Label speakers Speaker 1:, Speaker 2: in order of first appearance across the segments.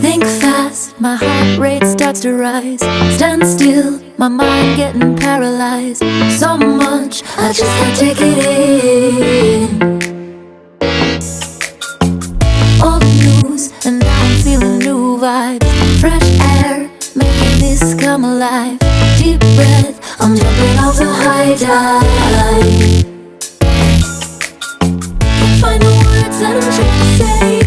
Speaker 1: Think fast, my heart rate starts to rise. Stand still, my mind getting paralyzed. So much, I just can't take it in. Old news, and now I'm feeling new vibes. Come alive. Deep breath, I'm jumping off the high dive. Find the words that I'm trying to say.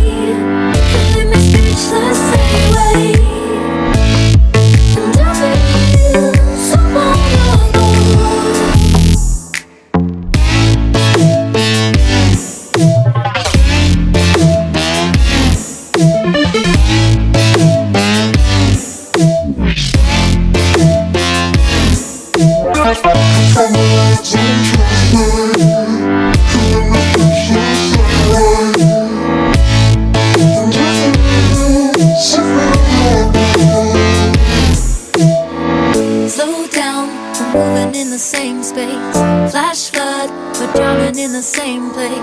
Speaker 1: The same space. Flash flood, we're drowning in the same place.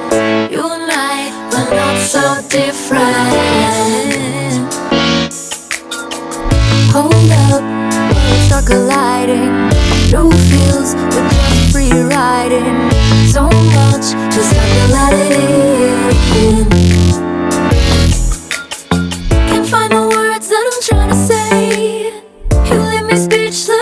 Speaker 1: You and I, we're not so different. Hold up, worlds start colliding. New feels, we're just free riding. So much, just have to let it in. Can't find the words that I'm trying to say. You leave me speechless